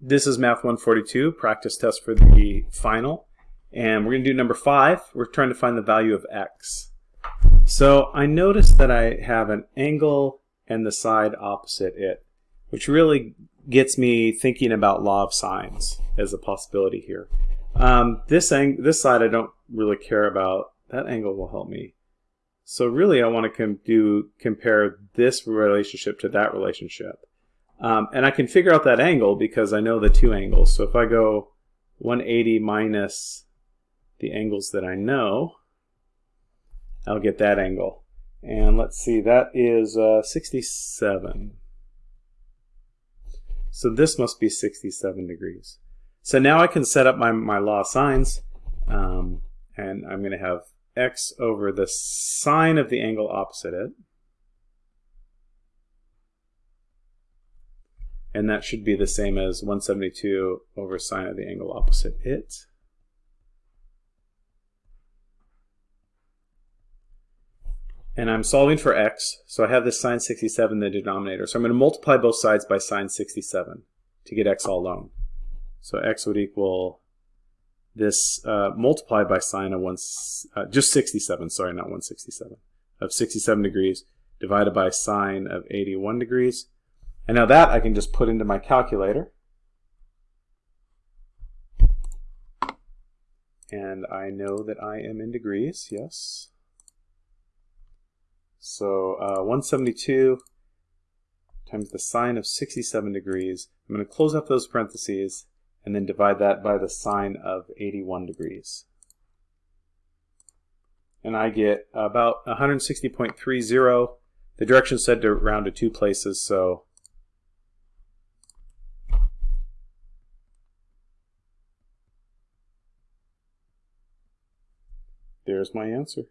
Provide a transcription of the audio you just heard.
This is Math 142, practice test for the final. And we're going to do number five. We're trying to find the value of x. So I noticed that I have an angle and the side opposite it, which really gets me thinking about law of sines as a possibility here. Um, this, this side I don't really care about. That angle will help me. So really I want to com do compare this relationship to that relationship. Um, and I can figure out that angle because I know the two angles. So if I go 180 minus the angles that I know, I'll get that angle. And let's see, that is uh, 67. So this must be 67 degrees. So now I can set up my, my law of sines, um, and I'm going to have x over the sine of the angle opposite it. And that should be the same as 172 over sine of the angle opposite it. And I'm solving for x, so I have this sine 67 in the denominator. So I'm going to multiply both sides by sine 67 to get x all alone. So x would equal this uh, multiplied by sine of one, uh, just 67, sorry, not 167, of 67 degrees divided by sine of 81 degrees. And now that I can just put into my calculator. And I know that I am in degrees, yes. So uh, 172 times the sine of 67 degrees. I'm going to close up those parentheses and then divide that by the sine of 81 degrees. And I get about 160.30. The direction said to round to two places, so There's my answer.